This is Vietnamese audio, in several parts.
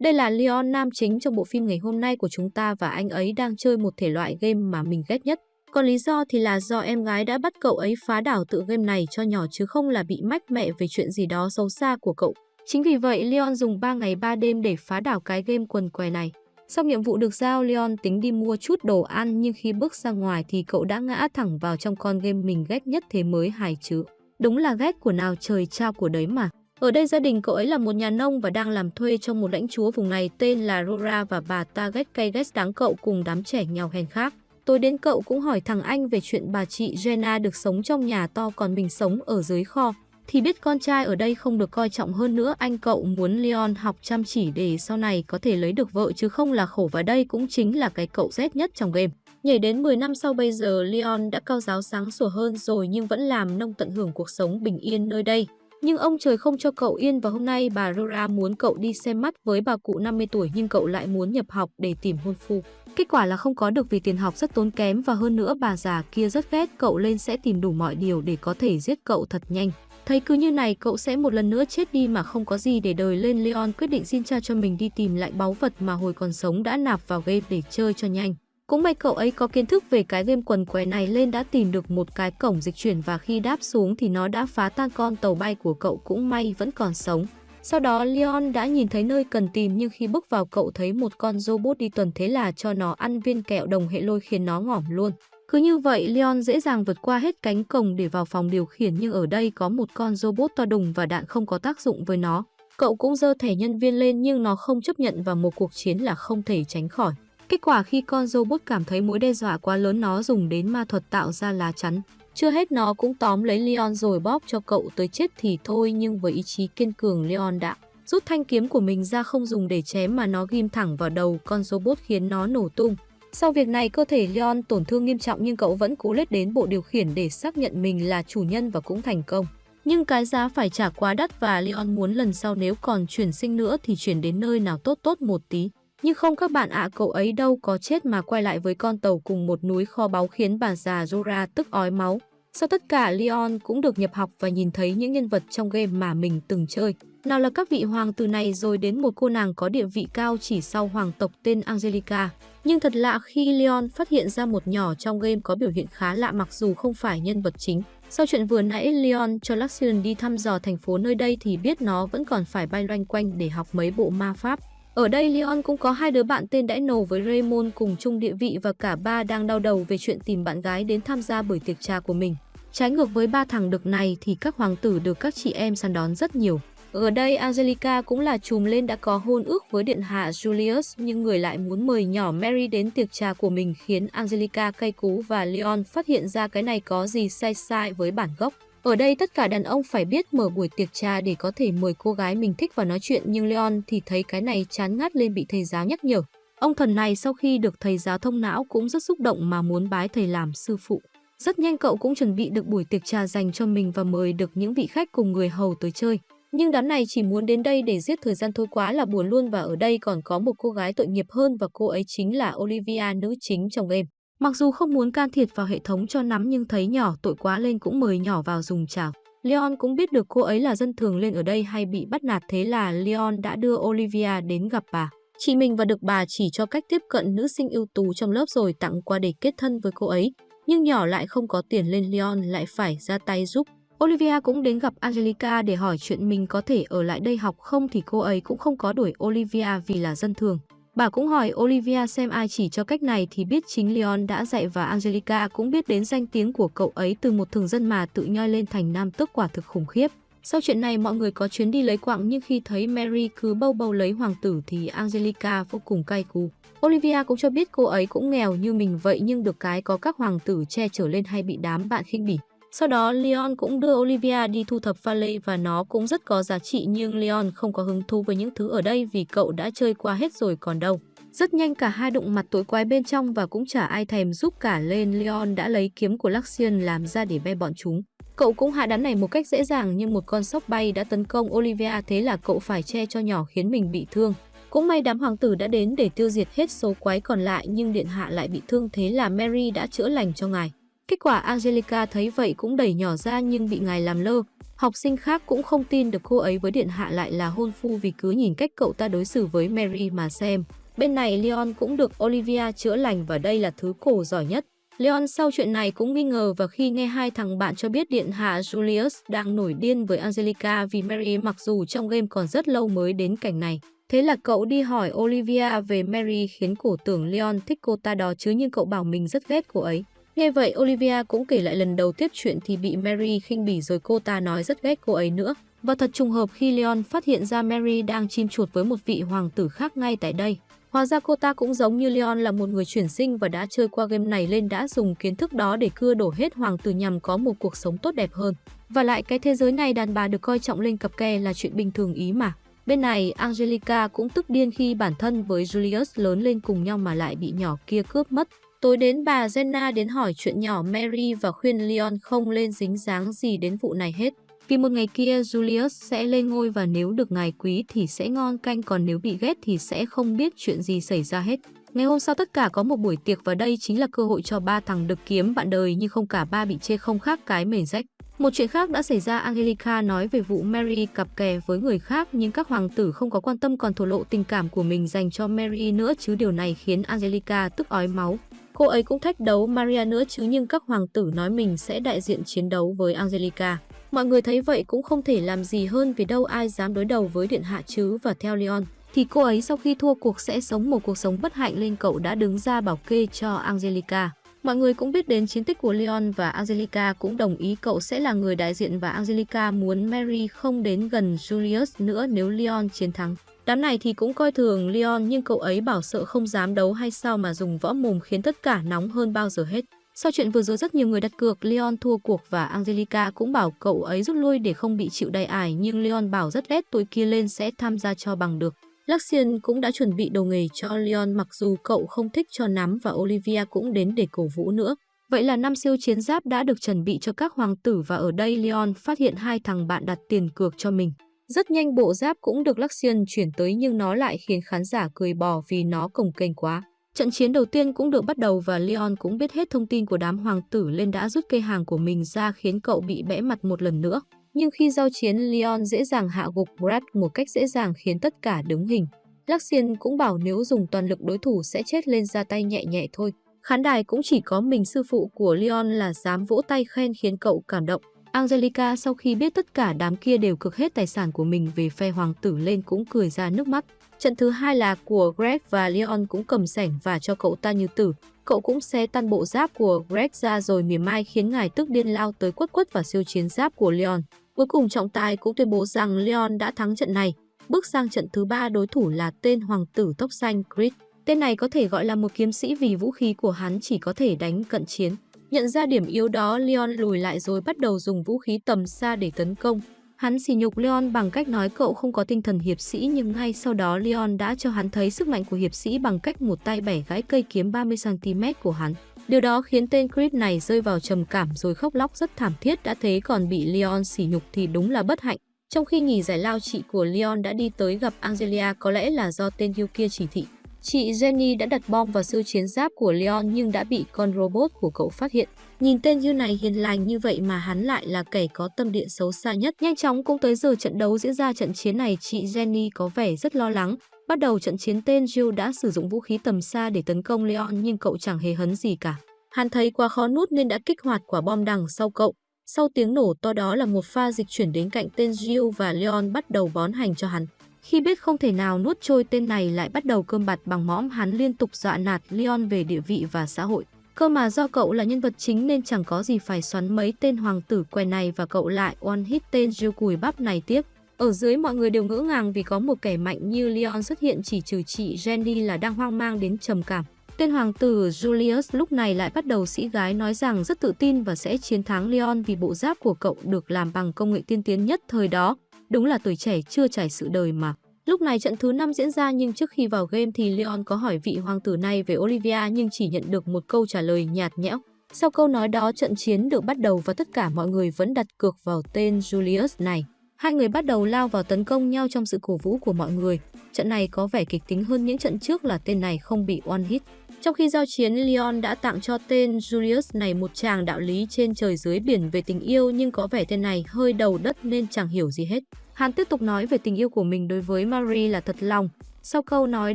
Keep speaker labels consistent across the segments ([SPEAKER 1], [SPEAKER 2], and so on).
[SPEAKER 1] Đây là Leon nam chính trong bộ phim ngày hôm nay của chúng ta và anh ấy đang chơi một thể loại game mà mình ghét nhất. Còn lý do thì là do em gái đã bắt cậu ấy phá đảo tự game này cho nhỏ chứ không là bị mách mẹ về chuyện gì đó xấu xa của cậu. Chính vì vậy Leon dùng 3 ngày 3 đêm để phá đảo cái game quần què này. Sau nhiệm vụ được giao, Leon tính đi mua chút đồ ăn nhưng khi bước ra ngoài thì cậu đã ngã thẳng vào trong con game mình ghét nhất thế mới hài chứ. Đúng là ghét của nào trời trao của đấy mà. Ở đây gia đình cậu ấy là một nhà nông và đang làm thuê cho một lãnh chúa vùng này tên là Rora và bà Target ghét đáng cậu cùng đám trẻ nghèo hèn khác. Tôi đến cậu cũng hỏi thằng anh về chuyện bà chị Jenna được sống trong nhà to còn mình sống ở dưới kho. Thì biết con trai ở đây không được coi trọng hơn nữa, anh cậu muốn Leon học chăm chỉ để sau này có thể lấy được vợ, chứ không là khổ và đây cũng chính là cái cậu rét nhất trong game. Nhảy đến 10 năm sau bây giờ, Leon đã cao giáo sáng sủa hơn rồi nhưng vẫn làm nông tận hưởng cuộc sống bình yên nơi đây. Nhưng ông trời không cho cậu yên và hôm nay bà Rora muốn cậu đi xem mắt với bà cụ 50 tuổi nhưng cậu lại muốn nhập học để tìm hôn phu. Kết quả là không có được vì tiền học rất tốn kém và hơn nữa bà già kia rất ghét cậu lên sẽ tìm đủ mọi điều để có thể giết cậu thật nhanh. Thấy cứ như này, cậu sẽ một lần nữa chết đi mà không có gì để đời lên Leon quyết định xin cha cho mình đi tìm lại báu vật mà hồi còn sống đã nạp vào game để chơi cho nhanh. Cũng may cậu ấy có kiến thức về cái game quần què này lên đã tìm được một cái cổng dịch chuyển và khi đáp xuống thì nó đã phá tan con tàu bay của cậu cũng may vẫn còn sống. Sau đó, Leon đã nhìn thấy nơi cần tìm nhưng khi bước vào cậu thấy một con robot đi tuần thế là cho nó ăn viên kẹo đồng hệ lôi khiến nó ngỏm luôn. Cứ như vậy, Leon dễ dàng vượt qua hết cánh cổng để vào phòng điều khiển nhưng ở đây có một con robot to đùng và đạn không có tác dụng với nó. Cậu cũng dơ thẻ nhân viên lên nhưng nó không chấp nhận và một cuộc chiến là không thể tránh khỏi. Kết quả khi con robot cảm thấy mối đe dọa quá lớn nó dùng đến ma thuật tạo ra lá chắn. Chưa hết nó cũng tóm lấy Leon rồi bóp cho cậu tới chết thì thôi nhưng với ý chí kiên cường Leon đã rút thanh kiếm của mình ra không dùng để chém mà nó ghim thẳng vào đầu con robot khiến nó nổ tung. Sau việc này, cơ thể Leon tổn thương nghiêm trọng nhưng cậu vẫn cố lết đến bộ điều khiển để xác nhận mình là chủ nhân và cũng thành công. Nhưng cái giá phải trả quá đắt và Leon muốn lần sau nếu còn chuyển sinh nữa thì chuyển đến nơi nào tốt tốt một tí. Nhưng không các bạn ạ, à, cậu ấy đâu có chết mà quay lại với con tàu cùng một núi kho báu khiến bà già Zora tức ói máu. Sau tất cả, Leon cũng được nhập học và nhìn thấy những nhân vật trong game mà mình từng chơi. Nào là các vị hoàng tử này rồi đến một cô nàng có địa vị cao chỉ sau hoàng tộc tên Angelica. Nhưng thật lạ khi Leon phát hiện ra một nhỏ trong game có biểu hiện khá lạ mặc dù không phải nhân vật chính. Sau chuyện vừa nãy Leon cho Luxion đi thăm dò thành phố nơi đây thì biết nó vẫn còn phải bay loanh quanh để học mấy bộ ma pháp. Ở đây, Leon cũng có hai đứa bạn tên Dino với Raymond cùng chung địa vị và cả ba đang đau đầu về chuyện tìm bạn gái đến tham gia buổi tiệc trà của mình. Trái ngược với ba thằng đực này thì các hoàng tử được các chị em săn đón rất nhiều. Ở đây, Angelica cũng là chùm lên đã có hôn ước với điện hạ Julius, nhưng người lại muốn mời nhỏ Mary đến tiệc trà của mình khiến Angelica cay cú và Leon phát hiện ra cái này có gì sai sai với bản gốc. Ở đây tất cả đàn ông phải biết mở buổi tiệc trà để có thể mời cô gái mình thích vào nói chuyện, nhưng Leon thì thấy cái này chán ngắt lên bị thầy giáo nhắc nhở. Ông thần này sau khi được thầy giáo thông não cũng rất xúc động mà muốn bái thầy làm sư phụ. Rất nhanh cậu cũng chuẩn bị được buổi tiệc trà dành cho mình và mời được những vị khách cùng người hầu tới chơi. Nhưng đám này chỉ muốn đến đây để giết thời gian thôi, quá là buồn luôn và ở đây còn có một cô gái tội nghiệp hơn và cô ấy chính là Olivia, nữ chính trong game. Mặc dù không muốn can thiệp vào hệ thống cho nắm nhưng thấy nhỏ, tội quá lên cũng mời nhỏ vào dùng chảo. Leon cũng biết được cô ấy là dân thường lên ở đây hay bị bắt nạt, thế là Leon đã đưa Olivia đến gặp bà. Chị mình và được bà chỉ cho cách tiếp cận nữ sinh ưu tú trong lớp rồi tặng quà để kết thân với cô ấy. Nhưng nhỏ lại không có tiền lên Leon lại phải ra tay giúp. Olivia cũng đến gặp Angelica để hỏi chuyện mình có thể ở lại đây học không thì cô ấy cũng không có đuổi Olivia vì là dân thường. Bà cũng hỏi Olivia xem ai chỉ cho cách này thì biết chính Leon đã dạy và Angelica cũng biết đến danh tiếng của cậu ấy từ một thường dân mà tự nhoi lên thành nam tước quả thực khủng khiếp. Sau chuyện này, mọi người có chuyến đi lấy quạng nhưng khi thấy Mary cứ bâu bâu lấy hoàng tử thì Angelica vô cùng cay cú. Olivia cũng cho biết cô ấy cũng nghèo như mình vậy nhưng được cái có các hoàng tử che chở lên hay bị đám bạn khinh bỉ. Sau đó, Leon cũng đưa Olivia đi thu thập pha lê và nó cũng rất có giá trị, nhưng Leon không có hứng thú với những thứ ở đây vì cậu đã chơi qua hết rồi còn đâu. Rất nhanh cả hai đụng mặt tối quái bên trong và cũng chả ai thèm giúp cả lên Leon đã lấy kiếm của Luxian làm ra để ve bọn chúng. Cậu cũng hạ đám này một cách dễ dàng nhưng một con sóc bay đã tấn công Olivia, thế là cậu phải che cho nhỏ khiến mình bị thương. Cũng may đám hoàng tử đã đến để tiêu diệt hết số quái còn lại nhưng điện hạ lại bị thương, thế là Mary đã chữa lành cho ngài. Kết quả Angelica thấy vậy cũng đẩy nhỏ ra nhưng bị ngài làm lơ. Học sinh khác cũng không tin được cô ấy với điện hạ lại là hôn phu vì cứ nhìn cách cậu ta đối xử với Mary mà xem. Bên này Leon cũng được Olivia chữa lành và đây là thứ cổ giỏi nhất. Leon sau chuyện này cũng nghi ngờ và khi nghe hai thằng bạn cho biết điện hạ Julius đang nổi điên với Angelica vì Mary mặc dù trong game còn rất lâu mới đến cảnh này. Thế là cậu đi hỏi Olivia về Mary khiến cổ tưởng Leon thích cô ta đó chứ nhưng cậu bảo mình rất ghét cô ấy. Nghe vậy Olivia cũng kể lại lần đầu tiếp chuyện thì bị Mary khinh bỉ rồi cô ta nói rất ghét cô ấy nữa. Và thật trùng hợp khi Leon phát hiện ra Mary đang chim chuột với một vị hoàng tử khác ngay tại đây. Hóa ra cô ta cũng giống như Leon là một người chuyển sinh và đã chơi qua game này lên đã dùng kiến thức đó để cưa đổ hết hoàng tử nhằm có một cuộc sống tốt đẹp hơn. Và lại cái thế giới này đàn bà được coi trọng lên cặp kè là chuyện bình thường ý mà. Bên này, Angelica cũng tức điên khi bản thân với Julius lớn lên cùng nhau mà lại bị nhỏ kia cướp mất. Tối đến bà Jenna đến hỏi chuyện nhỏ Mary và khuyên Leon không lên dính dáng gì đến vụ này hết. Vì một ngày kia Julius sẽ lên ngôi và nếu được ngài quý thì sẽ ngon, canh còn nếu bị ghét thì sẽ không biết chuyện gì xảy ra hết. Ngày hôm sau tất cả có một buổi tiệc và đây chính là cơ hội cho ba thằng được kiếm bạn đời nhưng không cả ba bị chê không khác cái mền rách. Một chuyện khác đã xảy ra, Angelica nói về vụ Mary cặp kè với người khác nhưng các hoàng tử không có quan tâm còn thổ lộ tình cảm của mình dành cho Mary nữa chứ điều này khiến Angelica tức ói máu. Cô ấy cũng thách đấu Maria nữa chứ nhưng các hoàng tử nói mình sẽ đại diện chiến đấu với Angelica. Mọi người thấy vậy cũng không thể làm gì hơn vì đâu ai dám đối đầu với điện hạ chứ và theo Leon thì cô ấy sau khi thua cuộc sẽ sống một cuộc sống bất hạnh nên cậu đã đứng ra bảo kê cho Angelica. Mọi người cũng biết đến chiến tích của Leon và Angelica cũng đồng ý cậu sẽ là người đại diện và Angelica muốn Mary không đến gần Julius nữa nếu Leon chiến thắng. Đám này thì cũng coi thường Leon, nhưng cậu ấy bảo sợ không dám đấu hay sao mà dùng võ mồm khiến tất cả nóng hơn bao giờ hết. Sau chuyện vừa rồi rất nhiều người đặt cược, Leon thua cuộc và Angelica cũng bảo cậu ấy rút lui để không bị chịu đầy ải, nhưng Leon bảo rất ghét tụi kia lên sẽ tham gia cho bằng được. Luxian cũng đã chuẩn bị đồ nghề cho Leon, mặc dù cậu không thích cho nắm và Olivia cũng đến để cổ vũ nữa. Vậy là năm siêu chiến giáp đã được chuẩn bị cho các hoàng tử và ở đây Leon phát hiện hai thằng bạn đặt tiền cược cho mình. Rất nhanh bộ giáp cũng được Luxian chuyển tới nhưng nó lại khiến khán giả cười bò vì nó cồng kềnh quá. Trận chiến đầu tiên cũng được bắt đầu và Leon cũng biết hết thông tin của đám hoàng tử lên đã rút cây hàng của mình ra khiến cậu bị bẽ mặt một lần nữa. Nhưng khi giao chiến, Leon dễ dàng hạ gục Brad một cách dễ dàng khiến tất cả đứng hình. Luxian cũng bảo nếu dùng toàn lực đối thủ sẽ chết lên ra tay nhẹ nhẹ thôi. Khán đài cũng chỉ có mình sư phụ của Leon là dám vỗ tay khen khiến cậu cảm động. Angelica sau khi biết tất cả đám kia đều cực hết tài sản của mình về phe hoàng tử lên cũng cười ra nước mắt. Trận thứ hai là của Greg và Leon cũng cầm sảnh và cho cậu ta như tử. Cậu cũng xé tan bộ giáp của Greg ra rồi mỉa mai khiến ngài tức điên lao tới quất quất và siêu chiến giáp của Leon. Cuối cùng trọng tài cũng tuyên bố rằng Leon đã thắng trận này. Bước sang trận thứ ba, đối thủ là tên hoàng tử tóc xanh Creed. Tên này có thể gọi là một kiếm sĩ vì vũ khí của hắn chỉ có thể đánh cận chiến. Nhận ra điểm yếu đó, Leon lùi lại rồi bắt đầu dùng vũ khí tầm xa để tấn công. Hắn xỉ nhục Leon bằng cách nói cậu không có tinh thần hiệp sĩ nhưng ngay sau đó Leon đã cho hắn thấy sức mạnh của hiệp sĩ bằng cách một tay bẻ gãy cây kiếm 30cm của hắn. Điều đó khiến tên Creed này rơi vào trầm cảm rồi khóc lóc rất thảm thiết đã thế còn bị Leon xỉ nhục thì đúng là bất hạnh. Trong khi nghỉ giải lao chị của Leon đã đi tới gặp Angelia có lẽ là do tên Hugh kia chỉ thị. Chị Jenny đã đặt bom vào siêu chiến giáp của Leon nhưng đã bị con robot của cậu phát hiện. Nhìn tên Hugh này hiền lành như vậy mà hắn lại là kẻ có tâm địa xấu xa nhất. Nhanh chóng cũng tới giờ trận đấu diễn ra trận chiến này, chị Jenny có vẻ rất lo lắng. Bắt đầu trận chiến, tên Jill đã sử dụng vũ khí tầm xa để tấn công Leon nhưng cậu chẳng hề hấn gì cả. Hắn thấy quá khó nút nên đã kích hoạt quả bom đằng sau cậu. Sau tiếng nổ to đó là một pha dịch chuyển đến cạnh tên Jill và Leon bắt đầu bón hành cho hắn. Khi biết không thể nào nuốt trôi tên này lại bắt đầu cơm bạt bằng mõm, hắn liên tục dọa nạt Leon về địa vị và xã hội. Cơ mà do cậu là nhân vật chính nên chẳng có gì phải xoắn mấy tên hoàng tử què này và cậu lại one hit tên Jill cùi bắp này tiếp. Ở dưới mọi người đều ngỡ ngàng vì có một kẻ mạnh như Leon xuất hiện chỉ trừ chị Jenny là đang hoang mang đến trầm cảm. Tên hoàng tử Julius lúc này lại bắt đầu sĩ gái nói rằng rất tự tin và sẽ chiến thắng Leon vì bộ giáp của cậu được làm bằng công nghệ tiên tiến nhất thời đó. Đúng là tuổi trẻ chưa trải sự đời mà. Lúc này trận thứ 5 diễn ra, nhưng trước khi vào game thì Leon có hỏi vị hoàng tử này về Olivia nhưng chỉ nhận được một câu trả lời nhạt nhẽo. Sau câu nói đó, trận chiến được bắt đầu và tất cả mọi người vẫn đặt cược vào tên Julius này. Hai người bắt đầu lao vào tấn công nhau trong sự cổ vũ của mọi người. Trận này có vẻ kịch tính hơn những trận trước là tên này không bị one hit. Trong khi giao chiến, Leon đã tặng cho tên Julius này một tràng đạo lý trên trời dưới biển về tình yêu nhưng có vẻ tên này hơi đầu đất nên chẳng hiểu gì hết. Hắn tiếp tục nói về tình yêu của mình đối với Marie là thật lòng. Sau câu nói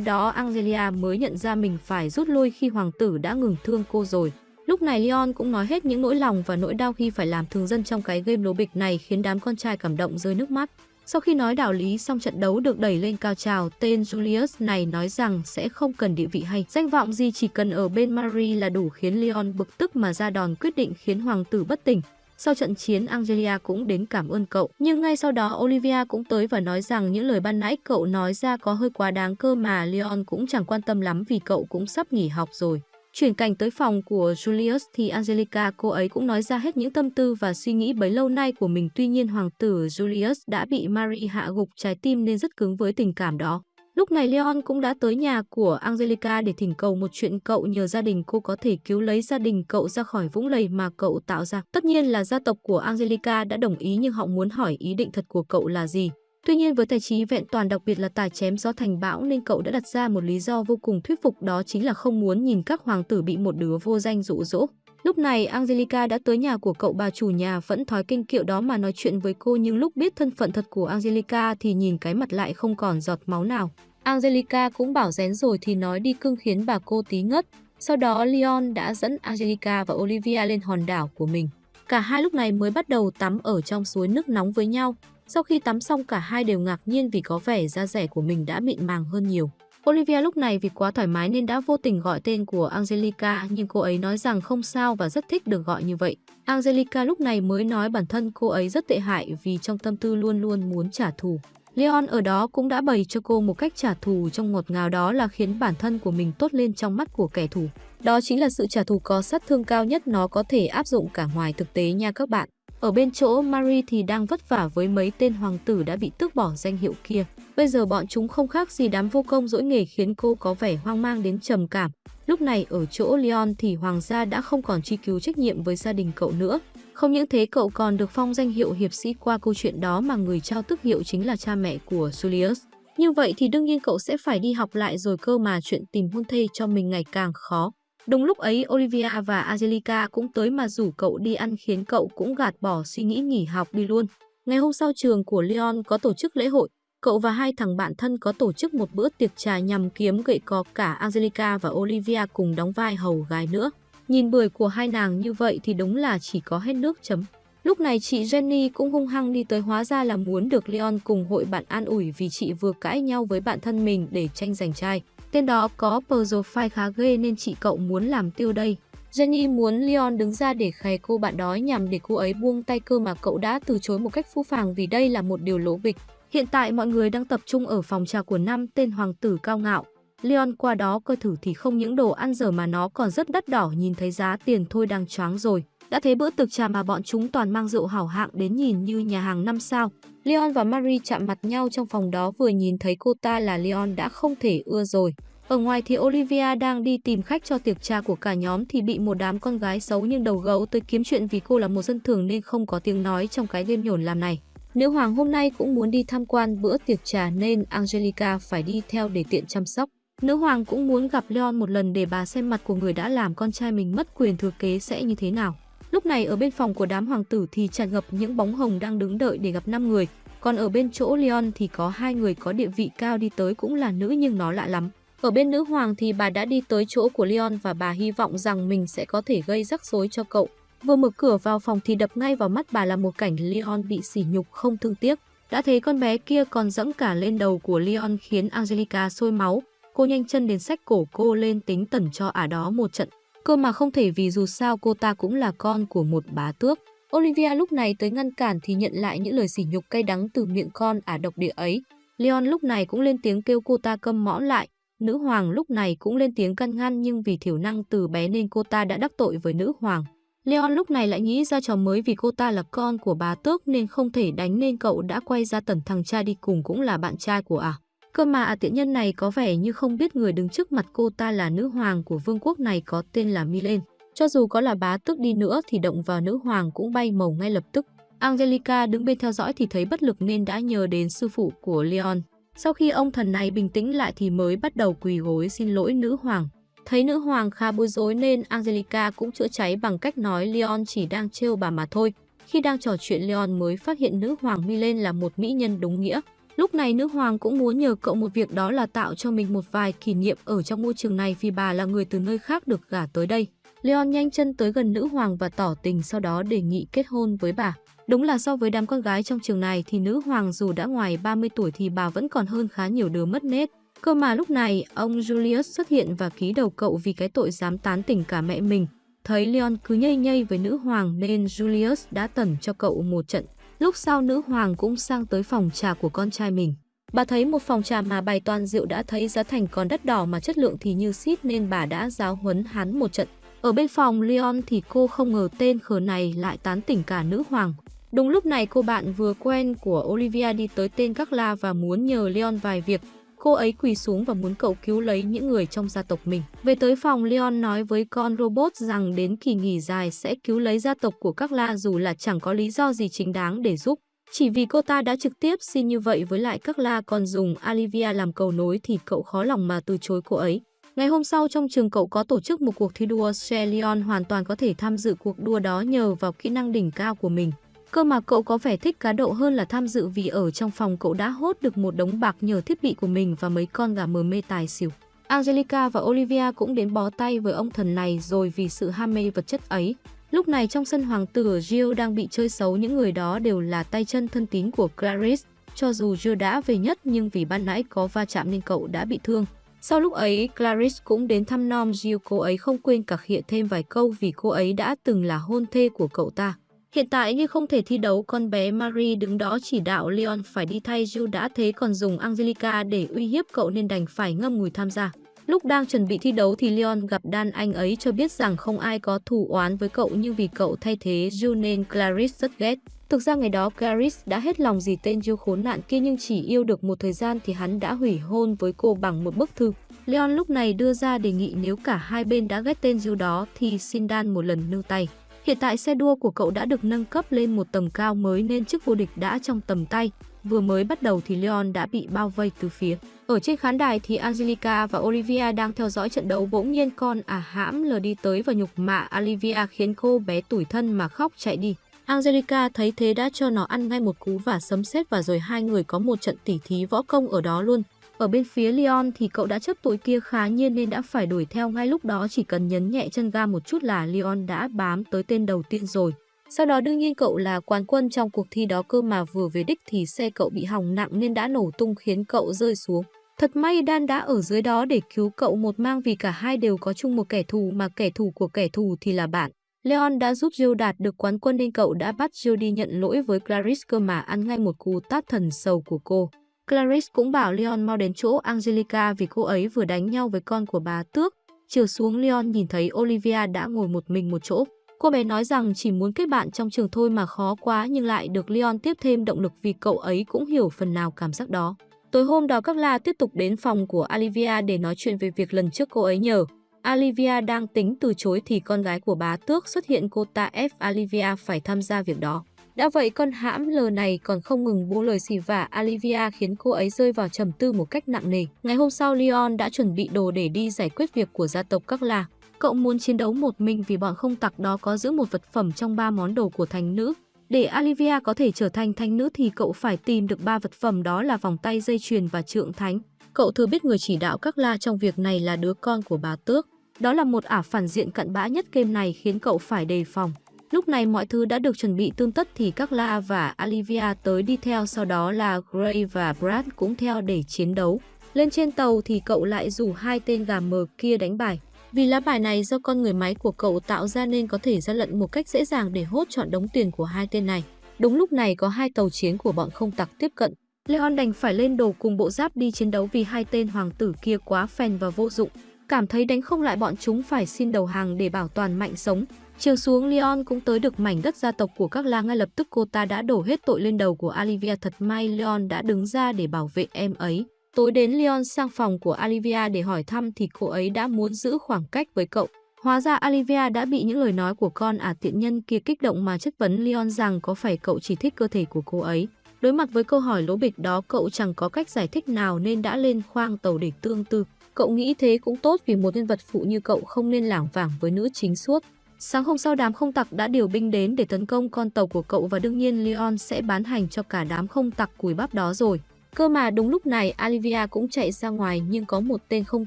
[SPEAKER 1] đó, Angelia mới nhận ra mình phải rút lui khi hoàng tử đã ngừng thương cô rồi. Lúc này Leon cũng nói hết những nỗi lòng và nỗi đau khi phải làm thường dân trong cái game lố bịch này khiến đám con trai cảm động rơi nước mắt. Sau khi nói đạo lý xong trận đấu được đẩy lên cao trào, tên Julius này nói rằng sẽ không cần địa vị hay danh vọng gì chỉ cần ở bên Marie là đủ khiến Leon bực tức mà ra đòn quyết định khiến hoàng tử bất tỉnh. Sau trận chiến, Angelia cũng đến cảm ơn cậu. Nhưng ngay sau đó, Olivia cũng tới và nói rằng những lời ban nãy cậu nói ra có hơi quá đáng cơ mà Leon cũng chẳng quan tâm lắm vì cậu cũng sắp nghỉ học rồi. Chuyển cảnh tới phòng của Julius thì Angelica, cô ấy cũng nói ra hết những tâm tư và suy nghĩ bấy lâu nay của mình. Tuy nhiên, hoàng tử Julius đã bị Marie hạ gục trái tim nên rất cứng với tình cảm đó. Lúc này Leon cũng đã tới nhà của Angelica để thỉnh cầu một chuyện cậu nhờ gia đình cô có thể cứu lấy gia đình cậu ra khỏi vũng lầy mà cậu tạo ra. Tất nhiên là gia tộc của Angelica đã đồng ý nhưng họ muốn hỏi ý định thật của cậu là gì. Tuy nhiên với tài trí vẹn toàn, đặc biệt là tài chém gió thành bão, nên cậu đã đặt ra một lý do vô cùng thuyết phục, đó chính là không muốn nhìn các hoàng tử bị một đứa vô danh dụ dỗ. Lúc này, Angelica đã tới nhà của cậu, bà chủ nhà vẫn thói kinh kiệu đó mà nói chuyện với cô nhưng lúc biết thân phận thật của Angelica thì nhìn cái mặt lại không còn giọt máu nào. Angelica cũng bảo rén rồi thì nói đi cưng khiến bà cô tí ngất. Sau đó, Leon đã dẫn Angelica và Olivia lên hòn đảo của mình. Cả hai lúc này mới bắt đầu tắm ở trong suối nước nóng với nhau. Sau khi tắm xong, cả hai đều ngạc nhiên vì có vẻ da rẻ của mình đã mịn màng hơn nhiều. Olivia lúc này vì quá thoải mái nên đã vô tình gọi tên của Angelica, nhưng cô ấy nói rằng không sao và rất thích được gọi như vậy. Angelica lúc này mới nói bản thân cô ấy rất tệ hại vì trong tâm tư luôn luôn muốn trả thù. Leon ở đó cũng đã bày cho cô một cách trả thù trong ngọt ngào đó là khiến bản thân của mình tốt lên trong mắt của kẻ thù. Đó chính là sự trả thù có sát thương cao nhất nó có thể áp dụng cả ngoài thực tế nha các bạn. Ở bên chỗ Marie thì đang vất vả với mấy tên hoàng tử đã bị tước bỏ danh hiệu kia. Bây giờ bọn chúng không khác gì đám vô công dỗi nghề khiến cô có vẻ hoang mang đến trầm cảm. Lúc này ở chỗ Leon thì hoàng gia đã không còn truy cứu trách nhiệm với gia đình cậu nữa. Không những thế, cậu còn được phong danh hiệu hiệp sĩ qua câu chuyện đó mà người trao tước hiệu chính là cha mẹ của Julius. Như vậy thì đương nhiên cậu sẽ phải đi học lại rồi cơ mà chuyện tìm hôn thê cho mình ngày càng khó. Đúng lúc ấy Olivia và Angelica cũng tới mà rủ cậu đi ăn khiến cậu cũng gạt bỏ suy nghĩ nghỉ học đi luôn. Ngày hôm sau trường của Leon có tổ chức lễ hội, cậu và hai thằng bạn thân có tổ chức một bữa tiệc trà nhằm kiếm gậy có cả Angelica và Olivia cùng đóng vai hầu gái nữa. Nhìn bưởi của hai nàng như vậy thì đúng là chỉ có hết nước chấm. Lúc này chị Jenny cũng hung hăng đi tới hóa ra là muốn được Leon cùng hội bạn an ủi vì chị vừa cãi nhau với bạn thân mình để tranh giành trai. Tên đó có profile khá ghê nên chị cậu muốn làm tiêu đây. Jenny muốn Leon đứng ra để khè cô bạn đó nhằm để cô ấy buông tay cơ mà cậu đã từ chối một cách phũ phàng vì đây là một điều lỗ bịch. Hiện tại mọi người đang tập trung ở phòng trà của năm tên hoàng tử cao ngạo. Leon qua đó coi thử thì không những đồ ăn dở mà nó còn rất đắt đỏ nhìn thấy giá tiền thôi đang choáng rồi. Đã thấy bữa tiệc trà mà bọn chúng toàn mang rượu hảo hạng đến nhìn như nhà hàng năm sao. Leon và Marie chạm mặt nhau trong phòng đó vừa nhìn thấy cô ta là Leon đã không thể ưa rồi. Ở ngoài thì Olivia đang đi tìm khách cho tiệc trà của cả nhóm thì bị một đám con gái xấu nhưng đầu gấu tới kiếm chuyện vì cô là một dân thường nên không có tiếng nói trong cái đêm nhổn làm này. Nữ hoàng hôm nay cũng muốn đi tham quan bữa tiệc trà nên Angelica phải đi theo để tiện chăm sóc. Nữ hoàng cũng muốn gặp Leon một lần để bà xem mặt của người đã làm con trai mình mất quyền thừa kế sẽ như thế nào. Lúc này ở bên phòng của đám hoàng tử thì tràn ngập những bóng hồng đang đứng đợi để gặp 5 người. Còn ở bên chỗ Leon thì có hai người có địa vị cao đi tới cũng là nữ nhưng nó lạ lắm. Ở bên nữ hoàng thì bà đã đi tới chỗ của Leon và bà hy vọng rằng mình sẽ có thể gây rắc rối cho cậu. Vừa mở cửa vào phòng thì đập ngay vào mắt bà là một cảnh Leon bị sỉ nhục không thương tiếc. Đã thấy con bé kia còn dẫm cả lên đầu của Leon khiến Angelica sôi máu. Cô nhanh chân đến sách cổ cô lên tính tẩn cho ả đó một trận. Cơ mà không thể vì dù sao cô ta cũng là con của một bá tước. Olivia lúc này tới ngăn cản thì nhận lại những lời sỉ nhục cay đắng từ miệng con ả độc địa ấy. Leon lúc này cũng lên tiếng kêu cô ta câm mõm lại. Nữ hoàng lúc này cũng lên tiếng căn ngăn nhưng vì thiểu năng từ bé nên cô ta đã đắc tội với nữ hoàng. Leon lúc này lại nghĩ ra trò mới vì cô ta là con của bà tước nên không thể đánh nên cậu đã quay ra tẩn thằng cha đi cùng cũng là bạn trai của ả. À. Cơ mà à, tiện nhân này có vẻ như không biết người đứng trước mặt cô ta là nữ hoàng của vương quốc này có tên là Milen. Cho dù có là bá tước đi nữa thì động vào nữ hoàng cũng bay màu ngay lập tức. Angelica đứng bên theo dõi thì thấy bất lực nên đã nhờ đến sư phụ của Leon. Sau khi ông thần này bình tĩnh lại thì mới bắt đầu quỳ gối xin lỗi nữ hoàng. Thấy nữ hoàng khá bối rối nên Angelica cũng chữa cháy bằng cách nói Leon chỉ đang trêu bà mà thôi. Khi đang trò chuyện Leon mới phát hiện nữ hoàng Milen là một mỹ nhân đúng nghĩa. Lúc này nữ hoàng cũng muốn nhờ cậu một việc đó là tạo cho mình một vài kỷ niệm ở trong môi trường này vì bà là người từ nơi khác được gả tới đây. Leon nhanh chân tới gần nữ hoàng và tỏ tình sau đó đề nghị kết hôn với bà. Đúng là so với đám con gái trong trường này thì nữ hoàng dù đã ngoài 30 tuổi thì bà vẫn còn hơn khá nhiều đứa mất nết. Cơ mà lúc này, ông Julius xuất hiện và ký đầu cậu vì cái tội dám tán tỉnh cả mẹ mình. Thấy Leon cứ nhây nhây với nữ hoàng nên Julius đã tẩn cho cậu một trận. Lúc sau nữ hoàng cũng sang tới phòng trà của con trai mình. Bà thấy một phòng trà mà bày toàn rượu đã thấy giá thành còn đắt đỏ mà chất lượng thì như xít nên bà đã giáo huấn hắn một trận. Ở bên phòng, Leon thì cô không ngờ tên khờ này lại tán tỉnh cả nữ hoàng. Đúng lúc này, cô bạn vừa quen của Olivia đi tới tên Carla và muốn nhờ Leon vài việc. Cô ấy quỳ xuống và muốn cậu cứu lấy những người trong gia tộc mình. Về tới phòng, Leon nói với con robot rằng đến kỳ nghỉ dài sẽ cứu lấy gia tộc của Carla dù là chẳng có lý do gì chính đáng để giúp. Chỉ vì cô ta đã trực tiếp xin như vậy với lại Carla còn dùng Olivia làm cầu nối thì cậu khó lòng mà từ chối cô ấy. Ngày hôm sau trong trường cậu có tổ chức một cuộc thi đua xe Leon hoàn toàn có thể tham dự cuộc đua đó nhờ vào kỹ năng đỉnh cao của mình. Cơ mà cậu có vẻ thích cá độ hơn là tham dự vì ở trong phòng cậu đã hốt được một đống bạc nhờ thiết bị của mình và mấy con gà mờ mê tài xỉu. Angelica và Olivia cũng đến bó tay với ông thần này rồi vì sự ham mê vật chất ấy. Lúc này trong sân hoàng tử Gio đang bị chơi xấu những người đó đều là tay chân thân tín của Clarice. Cho dù Gio đã về nhất nhưng vì ban nãy có va chạm nên cậu đã bị thương. Sau lúc ấy, Clarice cũng đến thăm nom Gio cô ấy không quên cả khịa thêm vài câu vì cô ấy đã từng là hôn thê của cậu ta. Hiện tại như không thể thi đấu, con bé Marie đứng đó chỉ đạo Leon phải đi thay Jill đã thế còn dùng Angelica để uy hiếp cậu nên đành phải ngâm ngùi tham gia. Lúc đang chuẩn bị thi đấu thì Leon gặp Dan anh ấy cho biết rằng không ai có thù oán với cậu nhưng vì cậu thay thế Jill nên Clarice rất ghét. Thực ra ngày đó Clarice đã hết lòng gì tên Jill khốn nạn kia nhưng chỉ yêu được một thời gian thì hắn đã hủy hôn với cô bằng một bức thư. Leon lúc này đưa ra đề nghị nếu cả hai bên đã ghét tên Jill đó thì xin Dan một lần nương tay. Hiện tại xe đua của cậu đã được nâng cấp lên một tầm cao mới nên chức vô địch đã trong tầm tay. Vừa mới bắt đầu thì Leon đã bị bao vây từ phía. Ở trên khán đài thì Angelica và Olivia đang theo dõi trận đấu bỗng nhiên con à hãm lờ đi tới và nhục mạ Olivia khiến cô bé tủi thân mà khóc chạy đi. Angelica thấy thế đã cho nó ăn ngay một cú và sấm sét và rồi hai người có một trận tỉ thí võ công ở đó luôn. Ở bên phía Leon thì cậu đã chấp tội kia khá nhiên nên đã phải đuổi theo ngay lúc đó, chỉ cần nhấn nhẹ chân ga một chút là Leon đã bám tới tên đầu tiên rồi. Sau đó đương nhiên cậu là quán quân trong cuộc thi đó cơ mà vừa về đích thì xe cậu bị hỏng nặng nên đã nổ tung khiến cậu rơi xuống. Thật may Dan đã ở dưới đó để cứu cậu, một mang vì cả hai đều có chung một kẻ thù, mà kẻ thù của kẻ thù thì là bạn. Leon đã giúp Jill đạt được quán quân nên cậu đã bắt Jill đi nhận lỗi với Clarice cơ mà ăn ngay một cú tát thần sầu của cô. Clarice cũng bảo Leon mau đến chỗ Angelica vì cô ấy vừa đánh nhau với con của bà Tước. Chiều xuống Leon nhìn thấy Olivia đã ngồi một mình một chỗ. Cô bé nói rằng chỉ muốn kết bạn trong trường thôi mà khó quá nhưng lại được Leon tiếp thêm động lực vì cậu ấy cũng hiểu phần nào cảm giác đó. Tối hôm đó các la tiếp tục đến phòng của Olivia để nói chuyện về việc lần trước cô ấy nhờ. Olivia đang tính từ chối thì con gái của bá tước xuất hiện cô ta ép Olivia phải tham gia việc đó. Đã vậy con hãm lờ này còn không ngừng bố lời xì vả Olivia khiến cô ấy rơi vào trầm tư một cách nặng nề. Ngày hôm sau, Leon đã chuẩn bị đồ để đi giải quyết việc của gia tộc các là. Cậu muốn chiến đấu một mình vì bọn không tặc đó có giữ một vật phẩm trong ba món đồ của thành nữ. Để Olivia có thể trở thành thanh nữ thì cậu phải tìm được ba vật phẩm đó là vòng tay dây chuyền và trượng thánh. Cậu thừa biết người chỉ đạo các la trong việc này là đứa con của bà Tước. Đó là một ả phản diện cận bã nhất game này khiến cậu phải đề phòng. Lúc này mọi thứ đã được chuẩn bị tương tất thì các La và Olivia tới đi theo, sau đó là Gray và Brad cũng theo để chiến đấu. Lên trên tàu thì cậu lại rủ hai tên gà mờ kia đánh bài. Vì lá bài này do con người máy của cậu tạo ra nên có thể ra lận một cách dễ dàng để hốt chọn đống tiền của hai tên này. Đúng lúc này có hai tàu chiến của bọn không tặc tiếp cận. Leon đành phải lên đồ cùng bộ giáp đi chiến đấu vì hai tên hoàng tử kia quá phèn và vô dụng. Cảm thấy đánh không lại bọn chúng phải xin đầu hàng để bảo toàn mạnh sống. Chiều xuống Leon cũng tới được mảnh đất gia tộc của các làng, ngay lập tức cô ta đã đổ hết tội lên đầu của Olivia thật may Leon đã đứng ra để bảo vệ em ấy. Tối đến Leon sang phòng của Olivia để hỏi thăm thì cô ấy đã muốn giữ khoảng cách với cậu. Hóa ra Olivia đã bị những lời nói của con ả à tiện nhân kia kích động mà chất vấn Leon rằng có phải cậu chỉ thích cơ thể của cô ấy. Đối mặt với câu hỏi lố bịch đó, cậu chẳng có cách giải thích nào nên đã lên khoang tàu để tương tư. Cậu nghĩ thế cũng tốt vì một nhân vật phụ như cậu không nên lảng vảng với nữ chính suốt. Sáng hôm sau đám không tặc đã điều binh đến để tấn công con tàu của cậu và đương nhiên Leon sẽ bán hành cho cả đám không tặc cùi bắp đó rồi. Cơ mà đúng lúc này Olivia cũng chạy ra ngoài nhưng có một tên không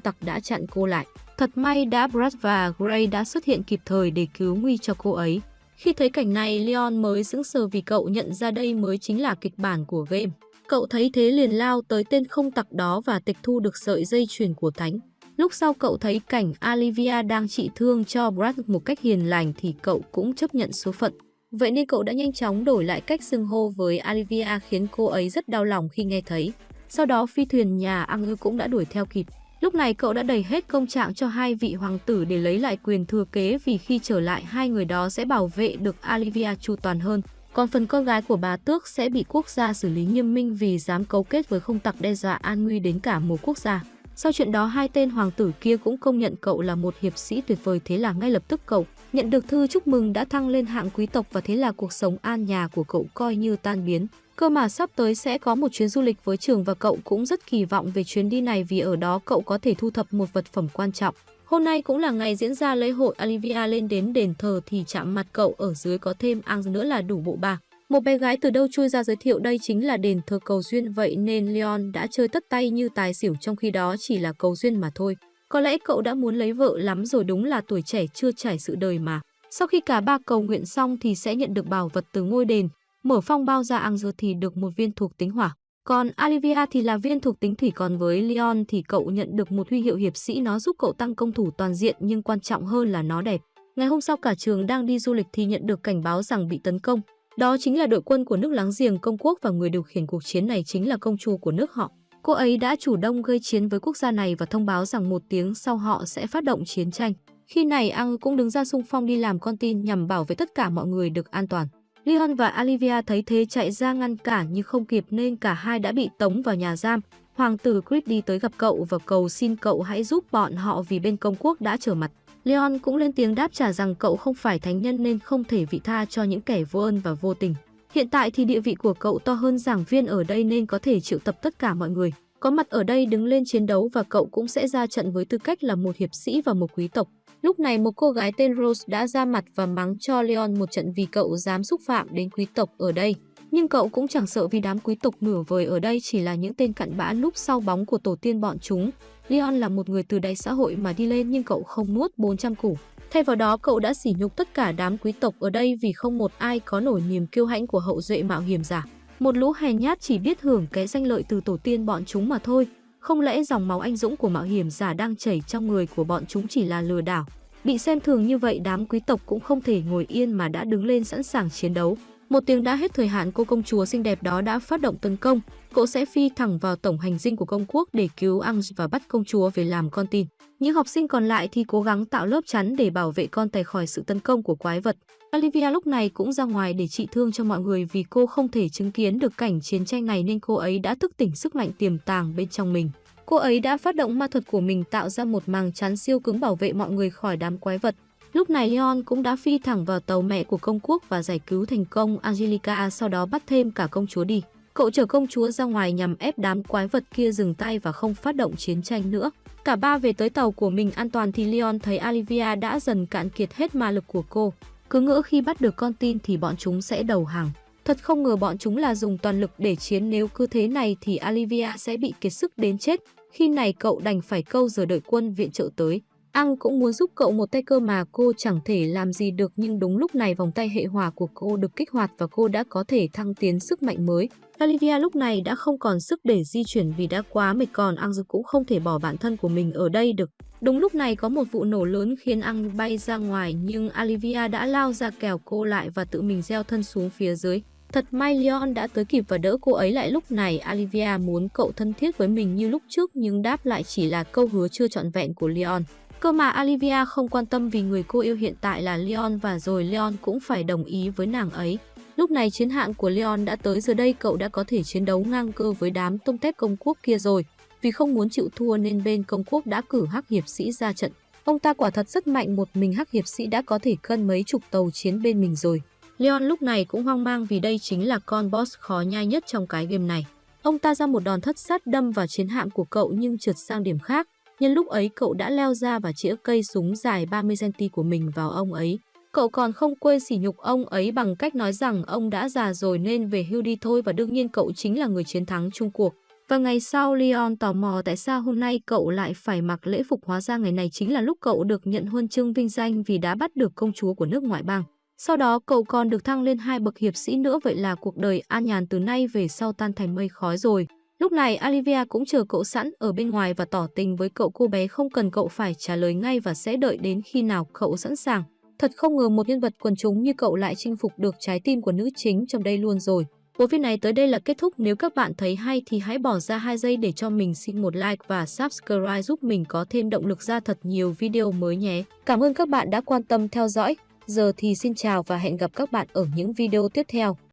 [SPEAKER 1] tặc đã chặn cô lại. Thật may đã Brad và Gray đã xuất hiện kịp thời để cứu nguy cho cô ấy. Khi thấy cảnh này, Leon mới sững sờ vì cậu nhận ra đây mới chính là kịch bản của game. Cậu thấy thế liền lao tới tên không tặc đó và tịch thu được sợi dây chuyền của Thánh. Lúc sau cậu thấy cảnh Olivia đang trị thương cho Brad một cách hiền lành thì cậu cũng chấp nhận số phận. Vậy nên cậu đã nhanh chóng đổi lại cách xưng hô với Olivia khiến cô ấy rất đau lòng khi nghe thấy. Sau đó phi thuyền nhà Ang cũng đã đuổi theo kịp. Lúc này cậu đã đầy hết công trạng cho hai vị hoàng tử để lấy lại quyền thừa kế vì khi trở lại, hai người đó sẽ bảo vệ được Olivia chu toàn hơn. Còn phần con gái của bà Tước sẽ bị quốc gia xử lý nghiêm minh vì dám cấu kết với không tặc đe dọa an nguy đến cả một quốc gia. Sau chuyện đó, hai tên hoàng tử kia cũng công nhận cậu là một hiệp sĩ tuyệt vời thế là ngay lập tức cậu nhận được thư chúc mừng đã thăng lên hạng quý tộc và thế là cuộc sống an nhà của cậu coi như tan biến. Cơ mà sắp tới sẽ có một chuyến du lịch với trường và cậu cũng rất kỳ vọng về chuyến đi này vì ở đó cậu có thể thu thập một vật phẩm quan trọng. Hôm nay cũng là ngày diễn ra lễ hội Olivia lên đến đền thờ thì chạm mặt cậu, ở dưới có thêm ang nữa là đủ bộ ba. Một bé gái từ đâu chui ra giới thiệu đây chính là đền thờ cầu duyên vậy nên Leon đã chơi tất tay như tài xỉu trong khi đó chỉ là cầu duyên mà thôi. Có lẽ cậu đã muốn lấy vợ lắm rồi đúng là tuổi trẻ chưa trải sự đời mà. Sau khi cả ba cầu nguyện xong thì sẽ nhận được bảo vật từ ngôi đền. Mở phong bao ra ăn dưa thì được một viên thuộc tính hỏa. Còn Olivia thì là viên thuộc tính thủy, còn với Leon thì cậu nhận được một huy hiệu hiệp sĩ nó giúp cậu tăng công thủ toàn diện, nhưng quan trọng hơn là nó đẹp. Ngày hôm sau cả trường đang đi du lịch thì nhận được cảnh báo rằng bị tấn công. Đó chính là đội quân của nước láng giềng công quốc và người điều khiển cuộc chiến này chính là công chúa của nước họ. Cô ấy đã chủ động gây chiến với quốc gia này và thông báo rằng một tiếng sau họ sẽ phát động chiến tranh. Khi này, Ang cũng đứng ra xung phong đi làm con tin nhằm bảo vệ tất cả mọi người được an toàn. Leon và Olivia thấy thế chạy ra ngăn cản nhưng không kịp nên cả hai đã bị tống vào nhà giam. Hoàng tử Chris đi tới gặp cậu và cầu xin cậu hãy giúp bọn họ vì bên công quốc đã trở mặt. Leon cũng lên tiếng đáp trả rằng cậu không phải thánh nhân nên không thể vị tha cho những kẻ vô ơn và vô tình. Hiện tại thì địa vị của cậu to hơn giảng viên ở đây nên có thể triệu tập tất cả mọi người. Có mặt ở đây đứng lên chiến đấu và cậu cũng sẽ ra trận với tư cách là một hiệp sĩ và một quý tộc. Lúc này một cô gái tên Rose đã ra mặt và mắng cho Leon một trận vì cậu dám xúc phạm đến quý tộc ở đây. Nhưng cậu cũng chẳng sợ vì đám quý tộc nửa vời ở đây chỉ là những tên cặn bã núp sau bóng của tổ tiên bọn chúng. Leon là một người từ đáy xã hội mà đi lên nhưng cậu không nuốt 400 củ. Thay vào đó, cậu đã sỉ nhục tất cả đám quý tộc ở đây vì không một ai có nổi niềm kiêu hãnh của hậu duệ mạo hiểm giả. Một lũ hèn nhát chỉ biết hưởng cái danh lợi từ tổ tiên bọn chúng mà thôi. Không lẽ dòng máu anh dũng của mạo hiểm giả đang chảy trong người của bọn chúng chỉ là lừa đảo? Bị xem thường như vậy, đám quý tộc cũng không thể ngồi yên mà đã đứng lên sẵn sàng chiến đấu. Một tiếng đã hết thời hạn cô công chúa xinh đẹp đó đã phát động tấn công. Cô sẽ phi thẳng vào tổng hành dinh của công quốc để cứu Ang và bắt công chúa về làm con tin. Những học sinh còn lại thì cố gắng tạo lớp chắn để bảo vệ con tài khỏi sự tấn công của quái vật. Olivia lúc này cũng ra ngoài để trị thương cho mọi người vì cô không thể chứng kiến được cảnh chiến tranh này nên cô ấy đã thức tỉnh sức mạnh tiềm tàng bên trong mình. Cô ấy đã phát động ma thuật của mình tạo ra một màng chắn siêu cứng bảo vệ mọi người khỏi đám quái vật. Lúc này Leon cũng đã phi thẳng vào tàu mẹ của công quốc và giải cứu thành công Angelica sau đó bắt thêm cả công chúa đi. Cậu chở công chúa ra ngoài nhằm ép đám quái vật kia dừng tay và không phát động chiến tranh nữa. Cả ba về tới tàu của mình an toàn thì Leon thấy Olivia đã dần cạn kiệt hết ma lực của cô. Cứ ngỡ khi bắt được con tin thì bọn chúng sẽ đầu hàng. Thật không ngờ bọn chúng là dùng toàn lực để chiến, nếu cứ thế này thì Olivia sẽ bị kiệt sức đến chết. Khi này cậu đành phải câu giờ đợi quân viện trợ tới. Ang cũng muốn giúp cậu một tay cơ mà cô chẳng thể làm gì được, nhưng đúng lúc này vòng tay hệ hỏa của cô được kích hoạt và cô đã có thể thăng tiến sức mạnh mới. Olivia lúc này đã không còn sức để di chuyển vì đã quá mệt, còn Ang cũng không thể bỏ bản thân của mình ở đây được. Đúng lúc này có một vụ nổ lớn khiến Ang bay ra ngoài, nhưng Olivia đã lao ra kèo cô lại và tự mình gieo thân xuống phía dưới. Thật may Leon đã tới kịp và đỡ cô ấy lại lúc này, Olivia muốn cậu thân thiết với mình như lúc trước, nhưng đáp lại chỉ là câu hứa chưa trọn vẹn của Leon. Cơ mà Olivia không quan tâm vì người cô yêu hiện tại là Leon và rồi Leon cũng phải đồng ý với nàng ấy. Lúc này chiến hạn của Leon đã tới, giờ đây cậu đã có thể chiến đấu ngang cơ với đám tông tép công quốc kia rồi. Vì không muốn chịu thua nên bên công quốc đã cử hắc hiệp sĩ ra trận. Ông ta quả thật rất mạnh, một mình hắc hiệp sĩ đã có thể cân mấy chục tàu chiến bên mình rồi. Leon lúc này cũng hoang mang vì đây chính là con boss khó nhai nhất trong cái game này. Ông ta ra một đòn thất sát đâm vào chiến hạm của cậu nhưng trượt sang điểm khác. Nhân lúc ấy cậu đã leo ra và chĩa cây súng dài 30cm của mình vào ông ấy. Cậu còn không quên sỉ nhục ông ấy bằng cách nói rằng ông đã già rồi nên về hưu đi thôi và đương nhiên cậu chính là người chiến thắng chung cuộc. Và ngày sau, Leon tò mò tại sao hôm nay cậu lại phải mặc lễ phục hóa ra ngày này chính là lúc cậu được nhận huân chương vinh danh vì đã bắt được công chúa của nước ngoại bang. Sau đó, cậu còn được thăng lên hai bậc hiệp sĩ nữa, vậy là cuộc đời an nhàn từ nay về sau tan thành mây khói rồi. Lúc này Olivia cũng chờ cậu sẵn ở bên ngoài và tỏ tình với cậu cô bé không cần cậu phải trả lời ngay và sẽ đợi đến khi nào cậu sẵn sàng. Thật không ngờ một nhân vật quần chúng như cậu lại chinh phục được trái tim của nữ chính trong đây luôn rồi. Bộ phim này tới đây là kết thúc. Nếu các bạn thấy hay thì hãy bỏ ra 2 giây để cho mình xin một like và subscribe giúp mình có thêm động lực ra thật nhiều video mới nhé. Cảm ơn các bạn đã quan tâm theo dõi. Giờ thì xin chào và hẹn gặp các bạn ở những video tiếp theo.